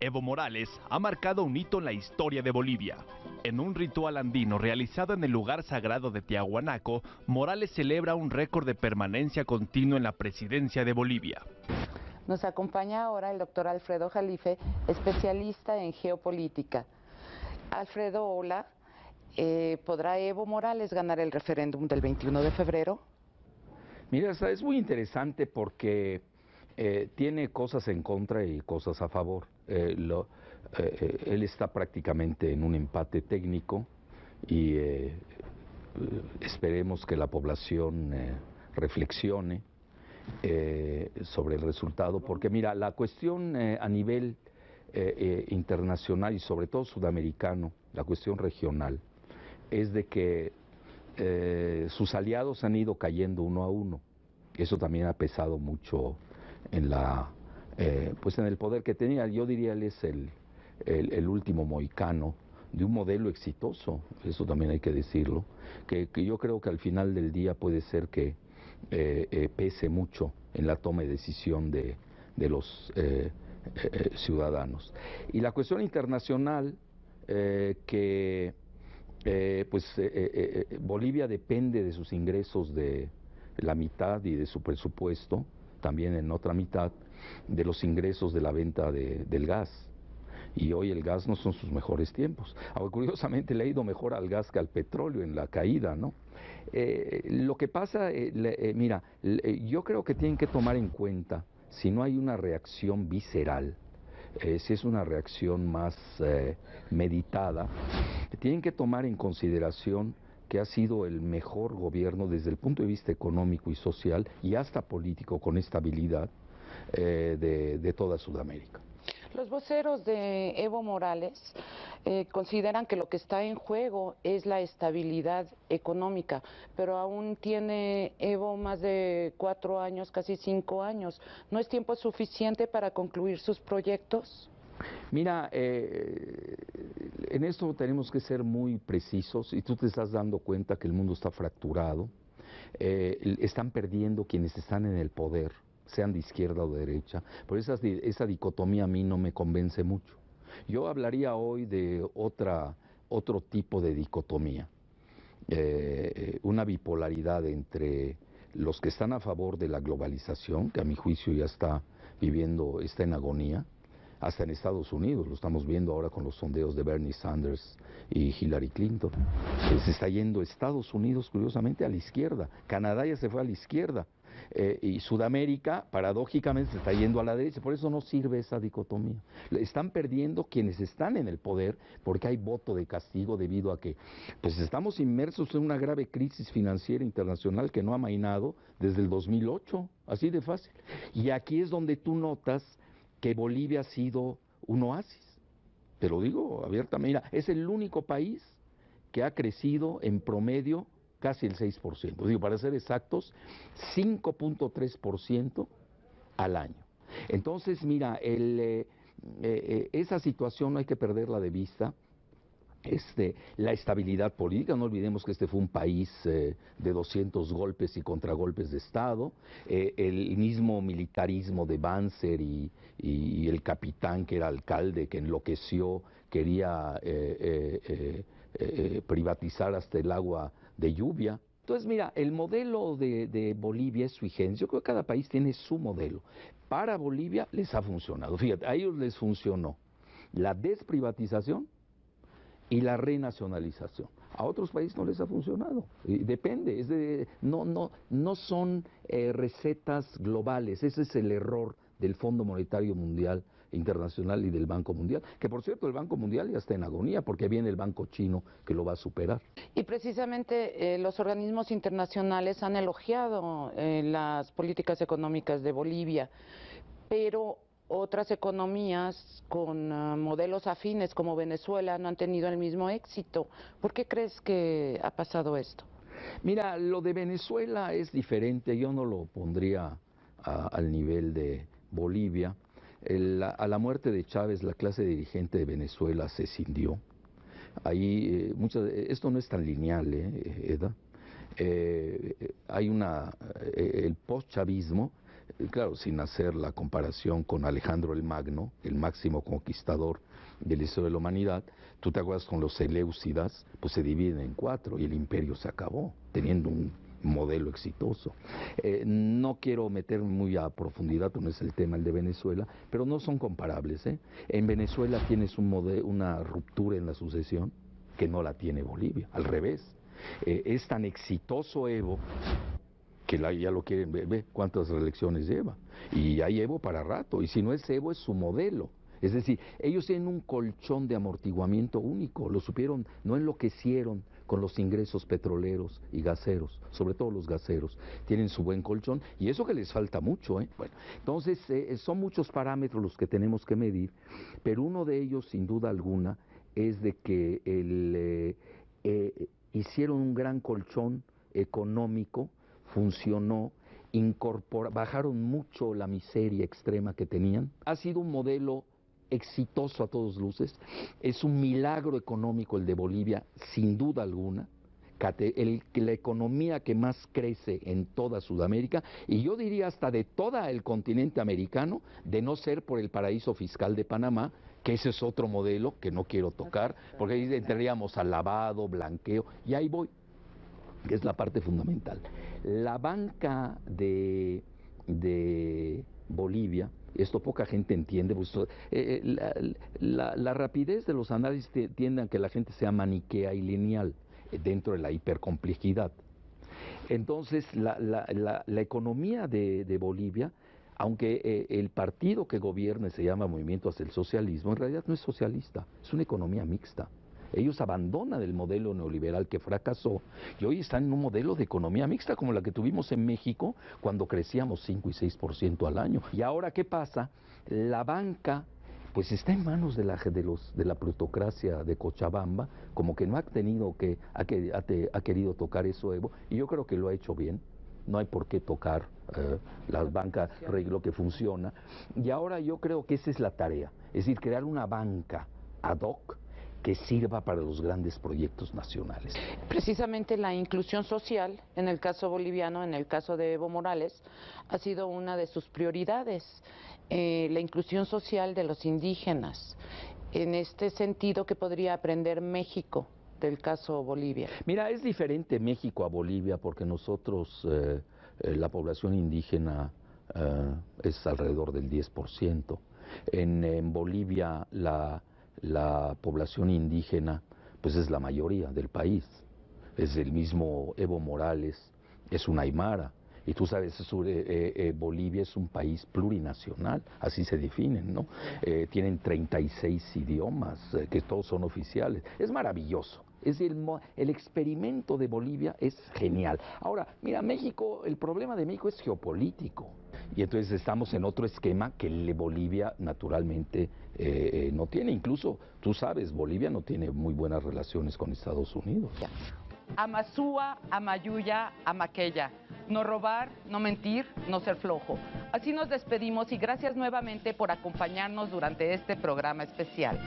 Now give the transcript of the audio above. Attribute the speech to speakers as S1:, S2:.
S1: Evo Morales ha marcado un hito en la historia de Bolivia. En un ritual andino realizado en el lugar sagrado de Tiahuanaco, Morales celebra un récord de permanencia continuo en la presidencia de Bolivia.
S2: Nos acompaña ahora el doctor Alfredo Jalife, especialista en geopolítica. Alfredo, hola. Eh, ¿Podrá Evo Morales ganar el referéndum del 21 de febrero?
S3: Mira, es muy interesante porque eh, tiene cosas en contra y cosas a favor. Eh, eh, él está prácticamente en un empate técnico y esperemos que la población reflexione sobre el resultado, porque mira, la cuestión a nivel internacional y sobre todo sudamericano, la cuestión regional, es de que sus aliados han ido cayendo uno a uno. Eso también ha pesado mucho en la eh, pues en el poder que tenía. Yo diría él es el, el, último moicano de un modelo exitoso, eso también hay que decirlo, que, yo creo que al final del día puede ser que eh, eh, pese mucho en la toma de decisión de, de los ciudadanos. Y la cuestión internacional, que pues Bolivia depende de sus ingresos de la mitad y de su presupuesto, también en otra mitad de los ingresos de la venta del gas. Y hoy el gas no son sus mejores tiempos. Ahora, curiosamente le ha ido mejor al gas que al petróleo en la caída, ¿no? Eh, lo que pasa, eh, eh, mira, yo creo que tienen que tomar en cuenta, si no hay una reacción visceral, si es una reacción más meditada, tienen que tomar en consideración que ha sido el mejor gobierno desde el punto de vista económico y social y hasta político con estabilidad eh, de, toda Sudamérica.
S2: Los voceros de Evo Morales eh, consideran que lo que está en juego es la estabilidad económica, pero aún tiene Evo más de cuatro años, casi cinco años. ¿No es tiempo suficiente para concluir sus proyectos?
S3: Mira, eh, en esto tenemos que ser muy precisos y tú te estás dando cuenta que el mundo está fracturado, eh, están perdiendo quienes están en el poder, sean de izquierda o de derecha, por esa, esa dicotomía a mí no me convence mucho. Yo hablaría hoy de otra, otro tipo de dicotomía, eh, una bipolaridad entre los que están a favor de la globalización, que a mi juicio ya está viviendo, está en agonía, hasta en Estados Unidos, lo estamos viendo ahora con los sondeos de Bernie Sanders y Hillary Clinton. Se está yendo Estados Unidos, curiosamente, a la izquierda. Canadá ya se fue a la izquierda. Eh, y Sudamérica, paradójicamente, se está yendo a la derecha. Por eso no sirve esa dicotomía. Están perdiendo quienes están en el poder porque hay voto de castigo debido a que pues estamos inmersos en una grave crisis financiera internacional que no ha mainado desde el 2008. Así de fácil. Y aquí es donde tú notas que Bolivia ha sido un oasis. Te lo digo abiertamente, mira, es el único país que ha crecido en promedio casi el 6%. Digo, para ser exactos, 5.3% al año. Entonces, mira, eh, eh, esa situación no hay que perderla de vista este, la estabilidad política. No olvidemos que este fue un país eh, de 200 golpes y contragolpes de Estado. El mismo militarismo de Banzer y, el capitán que era alcalde, que enloqueció, quería privatizar hasta el agua de lluvia. Entonces, mira, el modelo de, Bolivia es generis. Yo creo que cada país tiene su modelo. Para Bolivia les ha funcionado. Fíjate, a ellos les funcionó la desprivatización y la renacionalización. A otros países no les ha funcionado. depende, no, no, no son eh, recetas globales. Ese es el error del Fondo Monetario Mundial Internacional y del Banco Mundial, que por cierto el Banco Mundial ya está en agonía porque viene el Banco Chino que lo va a superar.
S2: Y precisamente eh, los organismos internacionales han elogiado eh, las políticas económicas de Bolivia, pero otras economías con ah, modelos afines como Venezuela no han tenido el mismo éxito. ¿Por qué crees que ha pasado esto?
S3: Mira, lo de Venezuela es diferente, yo no lo pondría al nivel de Bolivia. a la muerte de Chávez, la clase dirigente de Venezuela se cindió. Ahí, muchas, esto no es tan lineal, ¿eh, Eda? hay una, el post-chavismo, claro, sin hacer la comparación con Alejandro el Magno, el máximo conquistador del historia de la humanidad, tú te acuerdas con los Seleucidas, pues se dividen en cuatro y el imperio se acabó, teniendo un modelo exitoso. Eh, no quiero meterme muy a profundidad, no es el tema el de Venezuela, pero no son comparables. ¿eh? En Venezuela tienes un una ruptura en la sucesión que no la tiene Bolivia, al revés. Eh, es tan exitoso Evo que ya lo quieren ver, ve cuántas reelecciones lleva. Y hay Evo para rato, y si no es Evo es su modelo. Es decir, ellos tienen un colchón de amortiguamiento único, lo supieron, no enloquecieron, con los ingresos petroleros y gaseros, sobre todo los gaseros, tienen su buen colchón y eso que les falta mucho. ¿eh? Bueno, entonces eh, son muchos parámetros los que tenemos que medir, pero uno de ellos, sin duda alguna, es de que el, eh, hicieron un gran colchón económico, funcionó, bajaron mucho la miseria extrema que tenían. Ha sido un modelo exitoso a todos luces, es un milagro económico el de Bolivia, sin duda alguna, el, la economía que más crece en toda Sudamérica y yo diría hasta de todo el continente americano, de no ser por el paraíso fiscal de Panamá, que ese es otro modelo que no quiero tocar, porque ahí entraríamos al lavado, blanqueo, y ahí voy, que es la parte fundamental. La banca de, de Bolivia, esto poca gente entiende, pues, eh, eh, la, rapidez de los análisis tiende a que la gente sea maniquea y lineal eh, dentro de la hipercomplejidad. Entonces, la, economía de, Bolivia, aunque el partido que gobierna se llama Movimiento hacia el Socialismo, en realidad no es socialista, es una economía mixta. Ellos abandonan el modelo neoliberal que fracasó y hoy están en un modelo de economía mixta como la que tuvimos en México cuando crecíamos 5 y 6% al año. Y ahora, ¿qué pasa? La banca pues está en manos de la, de los, de la plutocracia de Cochabamba, como que no ha tenido que, ha, ha, querido tocar eso Evo, y yo creo que lo ha hecho bien, no hay por qué tocar eh, las bancas, lo que funciona, y ahora yo creo que esa es la tarea, es decir, crear una banca ad hoc que sirva para los grandes proyectos nacionales.
S2: Precisamente la inclusión social, en el caso boliviano, en el caso de Evo Morales, ha sido una de sus prioridades, eh, la inclusión social de los indígenas. En este sentido, ¿qué podría aprender México del caso Bolivia?
S3: Mira, es diferente México a Bolivia porque nosotros, eh, eh, la población indígena es alrededor del 10%. en Bolivia la la población indígena pues es la mayoría del país. Es el mismo Evo Morales, es un aymara. Y tú sabes, eh, eh, eh, Bolivia es un país plurinacional, así se definen, ¿no? tienen 36 idiomas, que todos son oficiales. Es maravilloso. Es el, experimento de Bolivia es genial. Ahora, mira, México, el problema de México es geopolítico. Y entonces estamos en otro esquema que Bolivia naturalmente eh, eh, no tiene. Incluso, tú sabes, Bolivia no tiene muy buenas relaciones con Estados Unidos.
S2: Amasúa, Amayuya, Amaqueya. No robar, no mentir, no ser flojo. Así nos despedimos y gracias nuevamente por acompañarnos durante este programa especial.